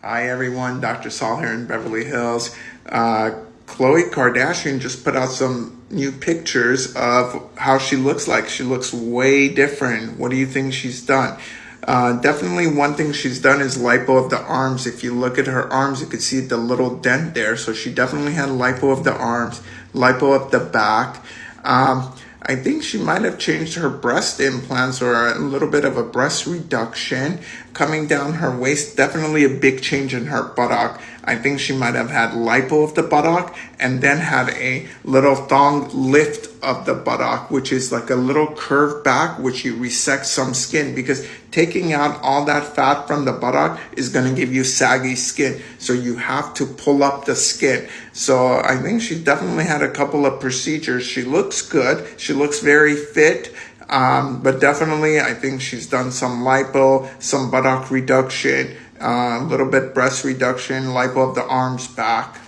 Hi everyone, Dr. Saul here in Beverly Hills. Uh, Khloe Kardashian just put out some new pictures of how she looks like. She looks way different. What do you think she's done? Uh, definitely one thing she's done is lipo of the arms. If you look at her arms, you can see the little dent there. So she definitely had lipo of the arms, lipo of the back. Um, I think she might have changed her breast implants or a little bit of a breast reduction coming down her waist. Definitely a big change in her buttock. I think she might have had lipo of the buttock and then had a little thong lift of the buttock, which is like a little curve back, which you resect some skin because taking out all that fat from the buttock is going to give you saggy skin. So you have to pull up the skin. So I think she definitely had a couple of procedures. She looks good. She looks very fit. Um, but definitely, I think she's done some lipo, some buttock reduction, uh, a little bit breast reduction, lipo of the arms back.